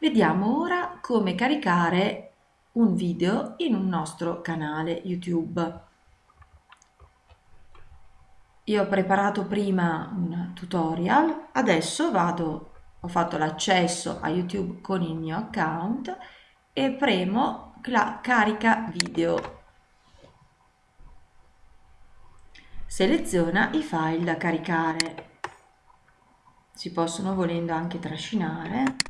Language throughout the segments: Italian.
Vediamo ora come caricare un video in un nostro canale YouTube. Io ho preparato prima un tutorial, adesso vado, ho fatto l'accesso a YouTube con il mio account e premo la carica video. Seleziona i file da caricare. Si possono volendo anche trascinare.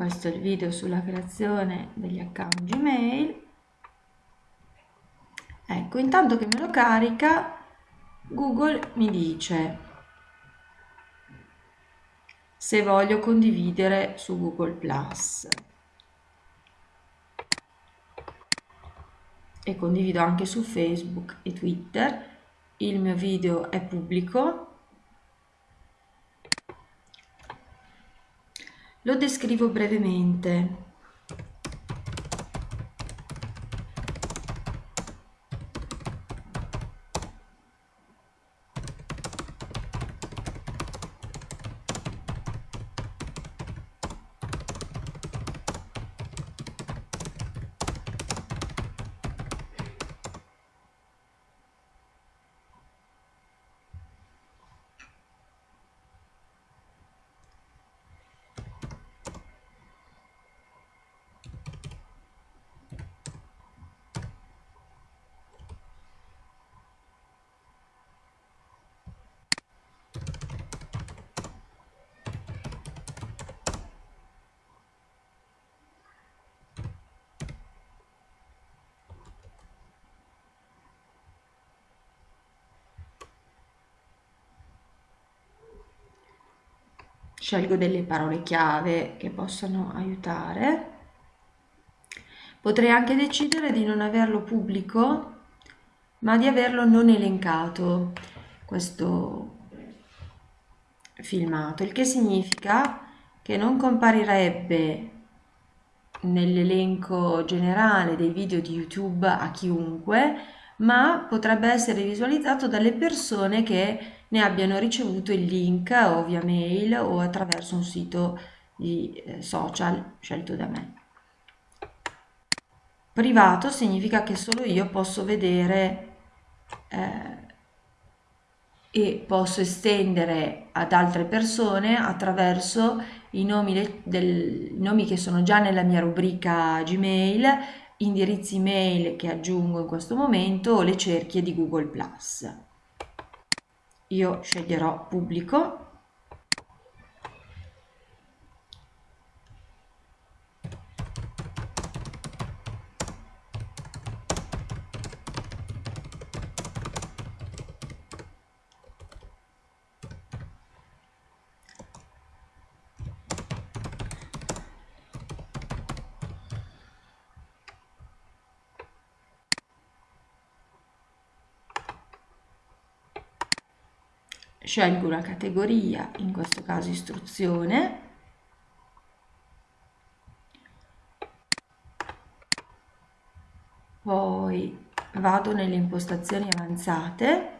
Questo è il video sulla creazione degli account Gmail. Ecco intanto che me lo carica Google mi dice se voglio condividere su Google Plus. E condivido anche su Facebook e Twitter. Il mio video è pubblico Lo descrivo brevemente. Scelgo delle parole chiave che possono aiutare. Potrei anche decidere di non averlo pubblico, ma di averlo non elencato, questo filmato, il che significa che non comparirebbe nell'elenco generale dei video di YouTube a chiunque, ma potrebbe essere visualizzato dalle persone che ne abbiano ricevuto il link o via mail o attraverso un sito di eh, social scelto da me. Privato significa che solo io posso vedere eh, e posso estendere ad altre persone attraverso i nomi, del, nomi che sono già nella mia rubrica Gmail, indirizzi mail che aggiungo in questo momento o le cerchie di Google+. Io sceglierò pubblico scelgo una categoria, in questo caso istruzione, poi vado nelle impostazioni avanzate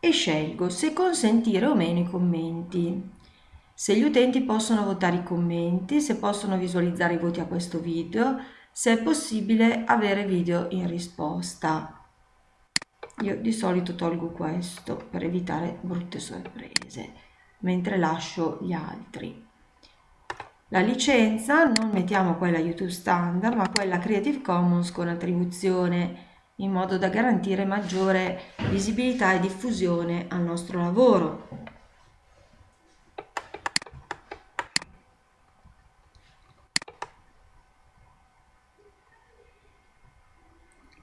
e scelgo se consentire o meno i commenti. Se gli utenti possono votare i commenti, se possono visualizzare i voti a questo video, se è possibile avere video in risposta. Io di solito tolgo questo per evitare brutte sorprese, mentre lascio gli altri. La licenza non mettiamo quella YouTube Standard, ma quella Creative Commons con attribuzione in modo da garantire maggiore visibilità e diffusione al nostro lavoro.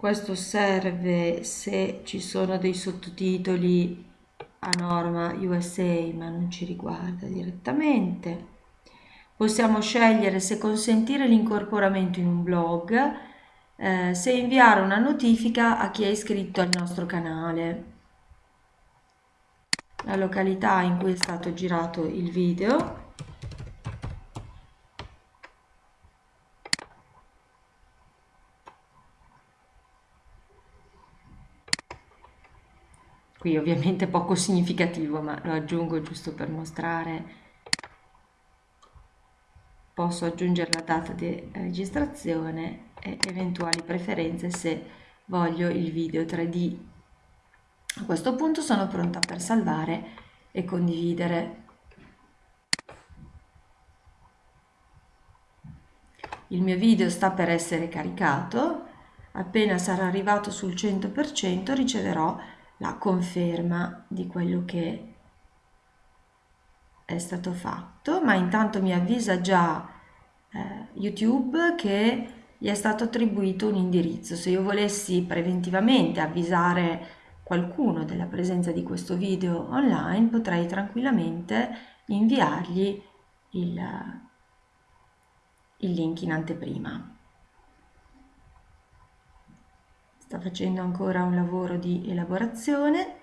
Questo serve se ci sono dei sottotitoli a norma USA ma non ci riguarda direttamente. Possiamo scegliere se consentire l'incorporamento in un blog eh, se inviare una notifica a chi è iscritto al nostro canale. La località in cui è stato girato il video qui ovviamente poco significativo ma lo aggiungo giusto per mostrare posso aggiungere la data di registrazione e eventuali preferenze se voglio il video 3D. A questo punto sono pronta per salvare e condividere. Il mio video sta per essere caricato, appena sarà arrivato sul 100% riceverò la conferma di quello che è stato fatto, ma intanto mi avvisa già eh, YouTube che gli è stato attribuito un indirizzo. Se io volessi preventivamente avvisare qualcuno della presenza di questo video online, potrei tranquillamente inviargli il, il link in anteprima. Sta facendo ancora un lavoro di elaborazione.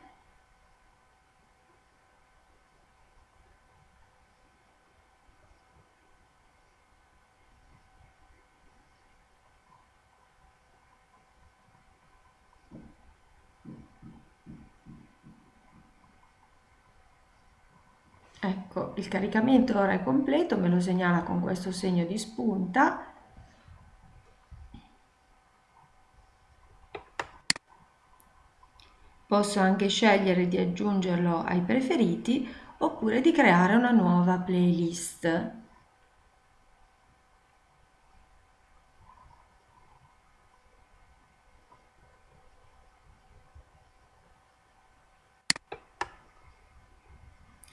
Ecco, il caricamento ora è completo, me lo segnala con questo segno di spunta. Posso anche scegliere di aggiungerlo ai preferiti oppure di creare una nuova playlist.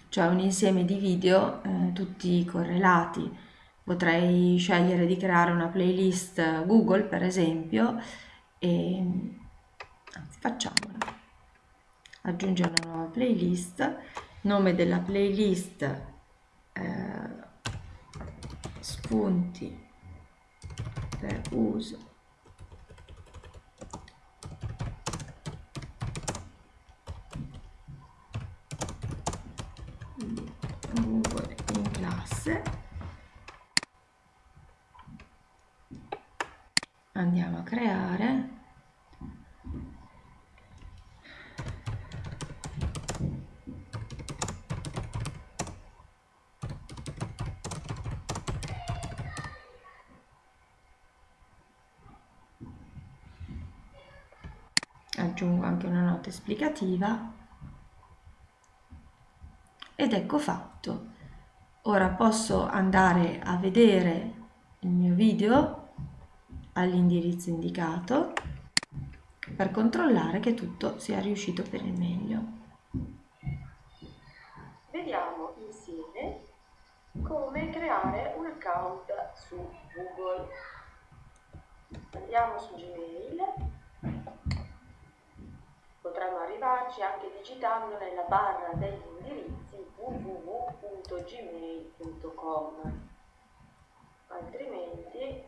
cioè un insieme di video eh, tutti correlati. Potrei scegliere di creare una playlist Google per esempio e anzi facciamola. Aggiungere una nuova playlist, nome della playlist eh, spunti per uso. Google in classe. Andiamo a creare aggiungo anche una nota esplicativa ed ecco fatto. Ora posso andare a vedere il mio video all'indirizzo indicato per controllare che tutto sia riuscito per il meglio. Vediamo insieme come creare un account su Google. Andiamo su Gmail digitando nella barra degli indirizzi www.gmail.com altrimenti